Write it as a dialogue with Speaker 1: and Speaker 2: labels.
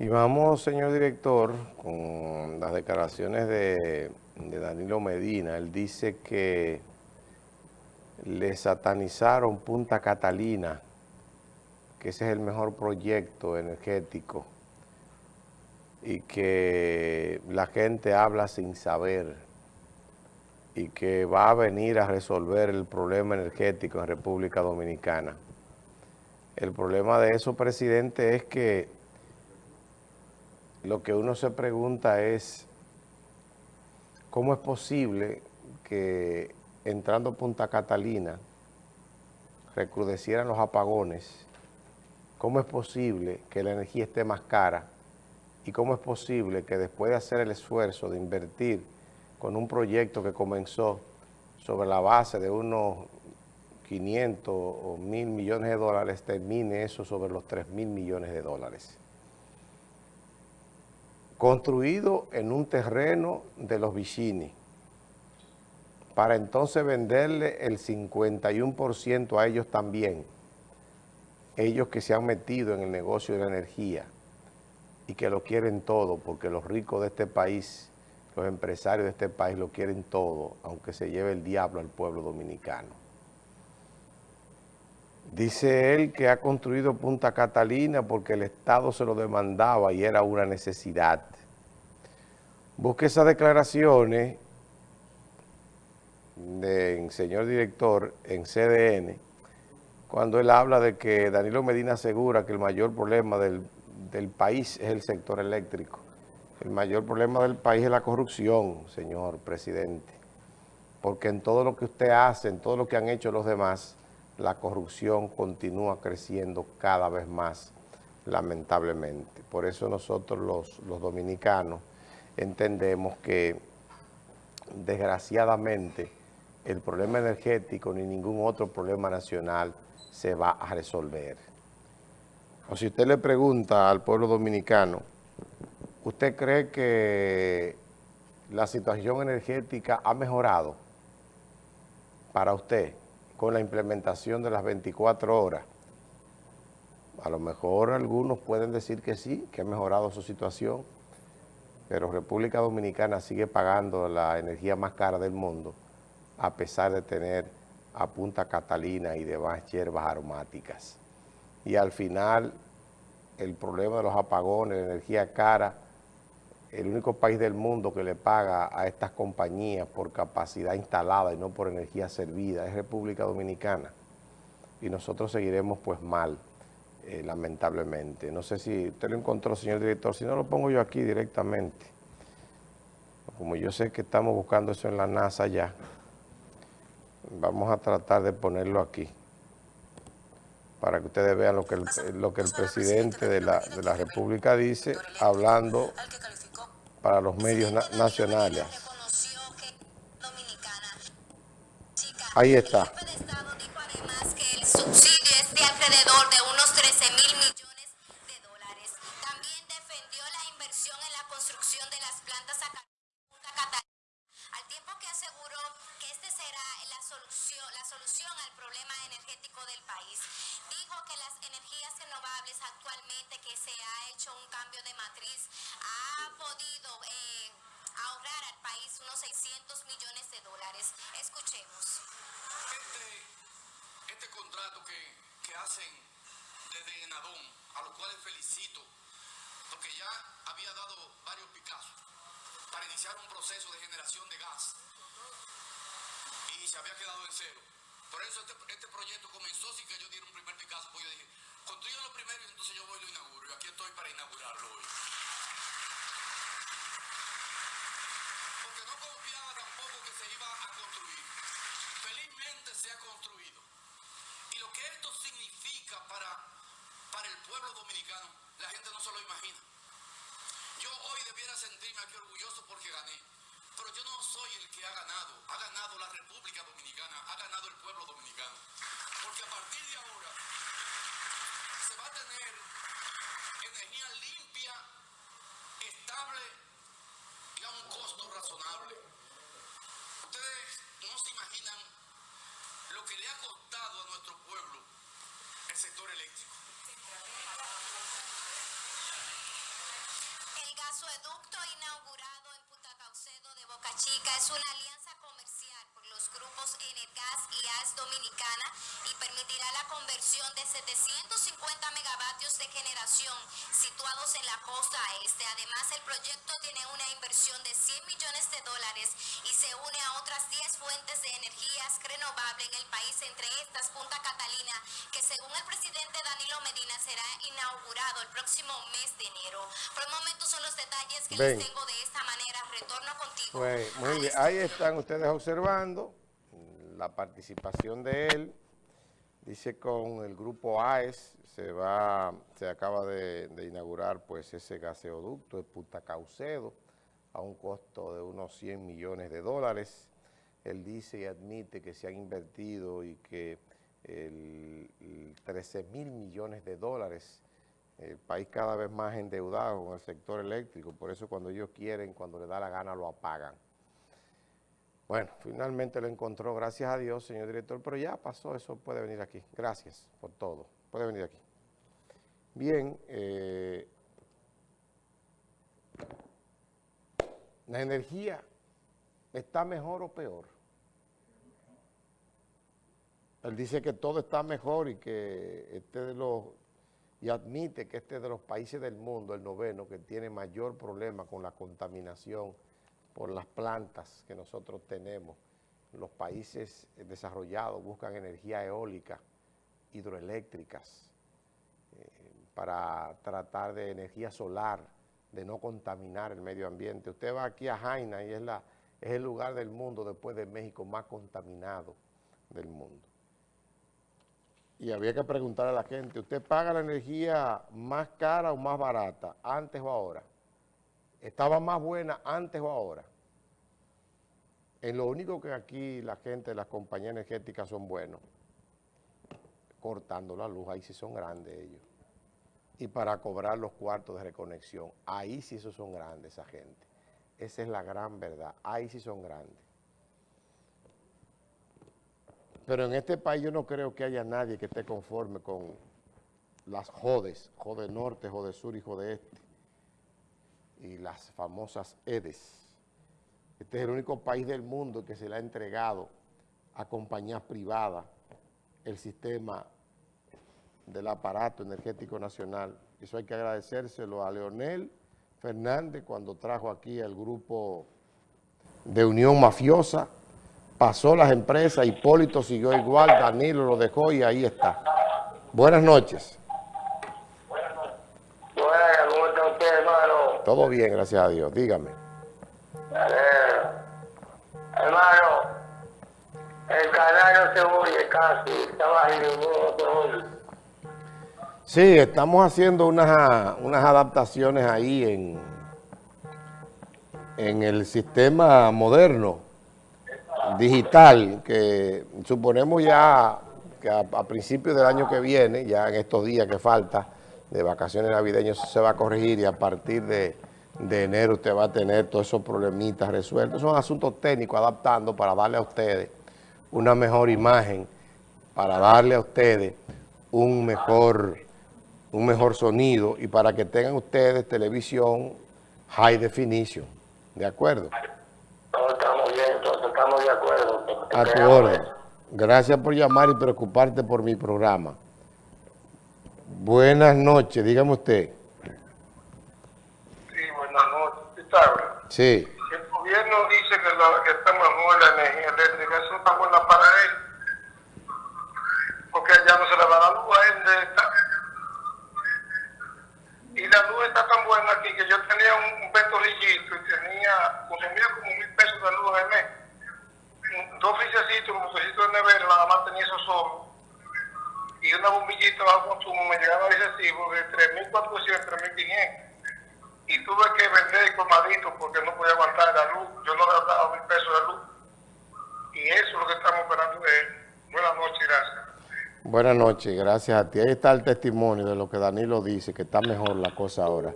Speaker 1: Y vamos, señor director, con las declaraciones de, Danilo Medina. Él dice que le satanizaron Punta Catalina, que ese es el mejor proyecto energético y que la gente habla sin saber y que va a venir a resolver el problema energético en República Dominicana. El problema de eso, presidente, es que lo que uno se pregunta es cómo es posible que entrando Punta Catalina recrudecieran los apagones, cómo es posible que la energía esté más cara y cómo es posible que después de hacer el esfuerzo de invertir con un proyecto que comenzó sobre la base de unos 500 o 1.000 millones de dólares, termine eso sobre los 3 mil millones de dólares construido en un terreno de los Vicini, para entonces venderle el 51% a ellos también, ellos que se han metido en el negocio de la energía y que lo quieren todo, porque los ricos de este país, los empresarios de este país lo quieren todo, aunque se lleve el diablo al pueblo dominicano. Dice él que ha construido Punta Catalina porque el Estado se lo demandaba y era una necesidad. Busque esas declaraciones del señor director en CDN, cuando él habla de que Danilo Medina asegura que el mayor problema del, del país es el sector eléctrico. El mayor problema del país es la corrupción, señor presidente, porque en todo lo que usted hace, en todo lo que han hecho los demás, la corrupción continúa creciendo cada vez más, lamentablemente. Por eso nosotros los, los dominicanos entendemos que desgraciadamente el problema energético ni ningún otro problema nacional se va a resolver. O si usted le pregunta al pueblo dominicano, ¿usted cree que la situación energética ha mejorado para usted? Con la implementación de las 24 horas. A lo mejor algunos pueden decir que sí, que ha mejorado su situación, pero República Dominicana sigue pagando la energía más cara del mundo, a pesar de tener a Punta Catalina y demás hierbas aromáticas. Y al final, el problema de los apagones, la energía cara, el único país del mundo que le paga a estas compañías por capacidad instalada y no por energía servida es República Dominicana. Y nosotros seguiremos pues mal, eh, lamentablemente. No sé si usted lo encontró, señor director, si no lo pongo yo aquí directamente. Como yo sé que estamos buscando eso en la NASA ya, vamos a tratar de ponerlo aquí para que ustedes vean lo que el, lo que el presidente de la, de la República dice, hablando para los medios nacionales. Ahí está.
Speaker 2: El subsidio es de alrededor de unos 13 mil millones de dólares. También defendió la inversión en la construcción de las plantas a Punta Catalina, al tiempo que aseguró que será la solución, la solución al problema energético del país. Dijo que las energías renovables actualmente que se ha hecho un cambio de matriz ha podido eh, ahorrar al país unos 600 millones de dólares. Escuchemos.
Speaker 3: Este, este contrato que, que hacen desde Enadón, a los cuales felicito, porque ya había dado varios picazos para iniciar un proceso de generación de gas y se había quedado en cero. Por eso este, este proyecto comenzó sin que yo diera un primer Picasso, porque yo dije, construyanlo primero y entonces yo voy y lo inauguro. Y aquí estoy para inaugurarlo hoy. Porque no confiaba tampoco que se iba a construir. Felizmente se ha construido. Y lo que esto significa para, para el pueblo dominicano, la gente no se lo imagina. Yo hoy debiera sentirme aquí orgulloso porque gané. Ganado el pueblo dominicano. Porque a partir de ahora se va a tener energía limpia, estable y a un costo razonable. Ustedes no se imaginan lo que le ha costado a nuestro pueblo el sector eléctrico.
Speaker 2: acueducto inaugurado en Punta Caucedo de Boca Chica es una alianza los grupos Energas y AS Dominicana y permitirá la conversión de 750 megavatios de generación situados en la costa este. Además, el proyecto tiene una inversión de 100 millones de dólares y se une a otras 10 fuentes de energías renovables en el país, entre estas Punta Catalina, que según el presidente Danilo Medina será inaugurado el próximo mes de enero. Por el momento son los detalles que
Speaker 1: Ven.
Speaker 2: les tengo de esta manera. Retorno contigo.
Speaker 1: Pues, muy bien, ahí están ustedes observando la participación de él. Dice con el grupo AES se va, se acaba de, inaugurar pues ese gaseoducto de Punta Caucedo a un costo de unos 100 millones de dólares. Él dice y admite que se han invertido y que el, el 13 mil millones de dólares el país cada vez más endeudado con el sector eléctrico, por eso cuando ellos quieren, cuando les da la gana, lo apagan. Bueno, finalmente lo encontró, gracias a Dios, señor director, pero ya pasó, eso puede venir aquí. Gracias por todo, puede venir aquí. Bien, eh, la energía está mejor o peor. Él dice que todo está mejor y que este de los y admite que este es de los países del mundo, el noveno, que tiene mayor problema con la contaminación por las plantas que nosotros tenemos. Los países desarrollados buscan energía eólica, hidroeléctricas, eh, para tratar de energía solar, de no contaminar el medio ambiente. Usted va aquí a Jaina y es, la, es el lugar del mundo, después de México, más contaminado del mundo y había que preguntarle a la gente, ¿usted paga la energía más cara o más barata, antes o ahora? ¿Estaba más buena antes o ahora? En lo único que aquí la gente, las compañías energéticas son buenos, cortando la luz, ahí sí son grandes ellos. Y para cobrar los cuartos de reconexión, ahí sí esos son grandes esa gente. Esa es la gran verdad, ahí sí son grandes. Pero en este país yo no creo que haya nadie que esté conforme con las jodes, jode norte, jode sur y jode este, y las famosas EDES. Este es el único país del mundo que se le ha entregado a compañías privadas el sistema del aparato energético nacional. Eso hay que agradecérselo a Leonel Fernández cuando trajo aquí el grupo de Unión Mafiosa, pasó las empresas, Hipólito siguió igual, Danilo lo dejó y ahí está. Buenas noches.
Speaker 4: Buenas, ¿cómo está usted, hermano?
Speaker 1: Todo bien, gracias a Dios. Dígame.
Speaker 4: Hermano, el canal no se oye casi, está bajito, no se oye.
Speaker 1: Sí, estamos haciendo unas, unas adaptaciones ahí en, en el sistema moderno, digital, que suponemos ya que a, a principios del año que viene, ya en estos días que falta de vacaciones navideñas, eso se va a corregir y a partir de, de enero usted va a tener todos esos problemitas resueltos. Son asuntos técnicos adaptando para darle a ustedes una mejor imagen, para darle a ustedes un mejor, un mejor sonido y para que tengan ustedes televisión high definition. ¿De acuerdo?
Speaker 4: No, estamos bien, entonces estamos de acuerdo.
Speaker 1: A tu orden. Gracias por llamar y preocuparte por mi programa. Buenas noches, dígame usted.
Speaker 4: Sí, buenas noches. ¿Sabes?
Speaker 1: Sí,
Speaker 4: El gobierno dice que, la, que está mejor la energía eléctrica, eso está buena para él. Porque allá no se le va a dar luz a él de esta. Y la luz está tan buena aquí que yo tenía un, un ventorillito y tenía, consumía como mil pesos de luz al mes. Un- Dos frisecitos, un botecito de nevera, nada más tenía eso solo. Y una bombillita bajo consumo me llegaba el recibo de 3.400, 3.500 y tuve que vender el colmadito porque no podía aguantar la luz. Yo no le daba mil pesos de luz. Y eso es lo que estamos esperando de. Buenas noches, gracias.
Speaker 1: buenas noches, gracias a ti. Ahí está el testimonio de lo que Danilo dice, que está mejor la cosa ahora.